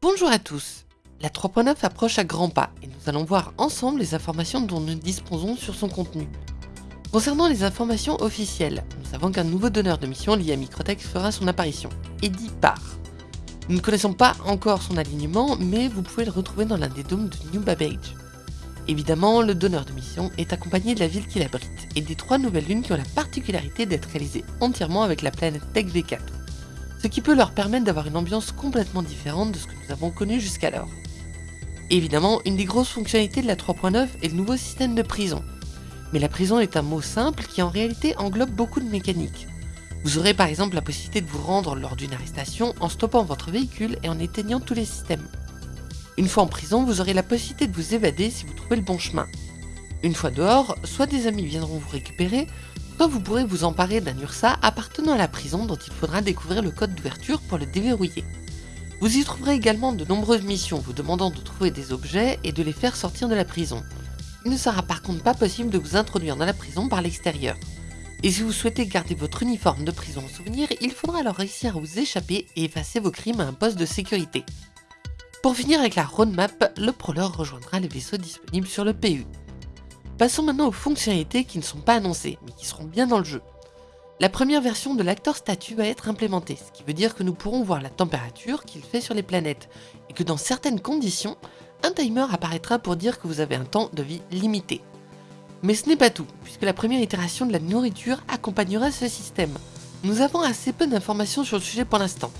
Bonjour à tous La 3.9 approche à grands pas et nous allons voir ensemble les informations dont nous disposons sur son contenu. Concernant les informations officielles, nous savons qu'un nouveau donneur de mission lié à Microtech fera son apparition, Eddie Parr. Nous ne connaissons pas encore son alignement, mais vous pouvez le retrouver dans l'un des dômes de New Babbage. Évidemment, le donneur de mission est accompagné de la ville qu'il abrite, et des trois nouvelles lunes qui ont la particularité d'être réalisées entièrement avec la planète Tech V4 ce qui peut leur permettre d'avoir une ambiance complètement différente de ce que nous avons connu jusqu'alors. Évidemment, une des grosses fonctionnalités de la 3.9 est le nouveau système de prison. Mais la prison est un mot simple qui en réalité englobe beaucoup de mécaniques. Vous aurez par exemple la possibilité de vous rendre lors d'une arrestation en stoppant votre véhicule et en éteignant tous les systèmes. Une fois en prison, vous aurez la possibilité de vous évader si vous trouvez le bon chemin. Une fois dehors, soit des amis viendront vous récupérer, Soit vous pourrez vous emparer d'un URSA appartenant à la prison dont il faudra découvrir le code d'ouverture pour le déverrouiller. Vous y trouverez également de nombreuses missions vous demandant de trouver des objets et de les faire sortir de la prison. Il ne sera par contre pas possible de vous introduire dans la prison par l'extérieur. Et si vous souhaitez garder votre uniforme de prison en souvenir, il faudra alors réussir à vous échapper et effacer vos crimes à un poste de sécurité. Pour finir avec la roadmap, le prowler rejoindra les vaisseaux disponibles sur le PU. Passons maintenant aux fonctionnalités qui ne sont pas annoncées, mais qui seront bien dans le jeu. La première version de l'acteur statut va être implémentée, ce qui veut dire que nous pourrons voir la température qu'il fait sur les planètes, et que dans certaines conditions, un timer apparaîtra pour dire que vous avez un temps de vie limité. Mais ce n'est pas tout, puisque la première itération de la nourriture accompagnera ce système. Nous avons assez peu d'informations sur le sujet pour l'instant,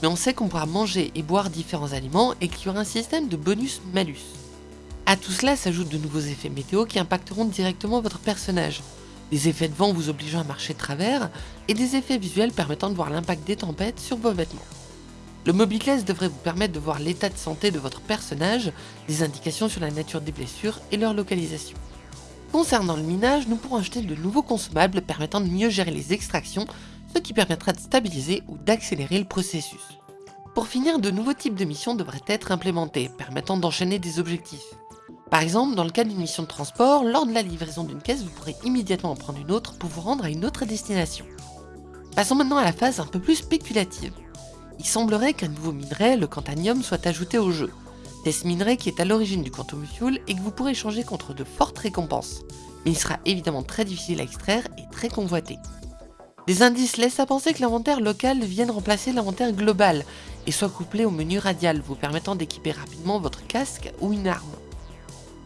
mais on sait qu'on pourra manger et boire différents aliments et qu'il y aura un système de bonus-malus. À tout cela s'ajoutent de nouveaux effets météo qui impacteront directement votre personnage. Des effets de vent vous obligeant à marcher de travers, et des effets visuels permettant de voir l'impact des tempêtes sur vos vêtements. Le Mobicless devrait vous permettre de voir l'état de santé de votre personnage, des indications sur la nature des blessures et leur localisation. Concernant le minage, nous pourrons acheter de nouveaux consommables permettant de mieux gérer les extractions, ce qui permettra de stabiliser ou d'accélérer le processus. Pour finir, de nouveaux types de missions devraient être implémentés, permettant d'enchaîner des objectifs. Par exemple, dans le cas d'une mission de transport, lors de la livraison d'une caisse, vous pourrez immédiatement en prendre une autre pour vous rendre à une autre destination. Passons maintenant à la phase un peu plus spéculative. Il semblerait qu'un nouveau minerai, le Cantanium, soit ajouté au jeu. C'est ce minerai qui est à l'origine du Quantum Fuel et que vous pourrez échanger contre de fortes récompenses. Mais il sera évidemment très difficile à extraire et très convoité. Des indices laissent à penser que l'inventaire local vienne remplacer l'inventaire global et soit couplé au menu radial, vous permettant d'équiper rapidement votre casque ou une arme.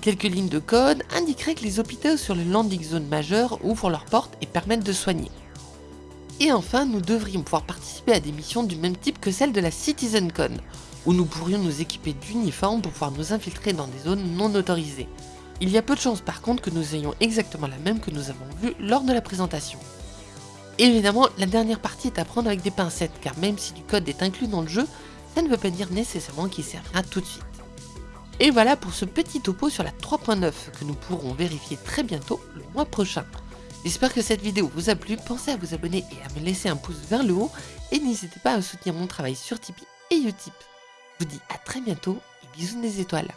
Quelques lignes de code indiqueraient que les hôpitaux sur les landing zones majeures ouvrent leurs portes et permettent de soigner. Et enfin, nous devrions pouvoir participer à des missions du même type que celle de la CitizenCon, où nous pourrions nous équiper d'uniformes pour pouvoir nous infiltrer dans des zones non autorisées. Il y a peu de chances par contre que nous ayons exactement la même que nous avons vue lors de la présentation. Évidemment, la dernière partie est à prendre avec des pincettes, car même si du code est inclus dans le jeu, ça ne veut pas dire nécessairement qu'il servira tout de suite. Et voilà pour ce petit topo sur la 3.9 que nous pourrons vérifier très bientôt le mois prochain. J'espère que cette vidéo vous a plu, pensez à vous abonner et à me laisser un pouce vers le haut et n'hésitez pas à soutenir mon travail sur Tipeee et Utip. Je vous dis à très bientôt et bisous des étoiles.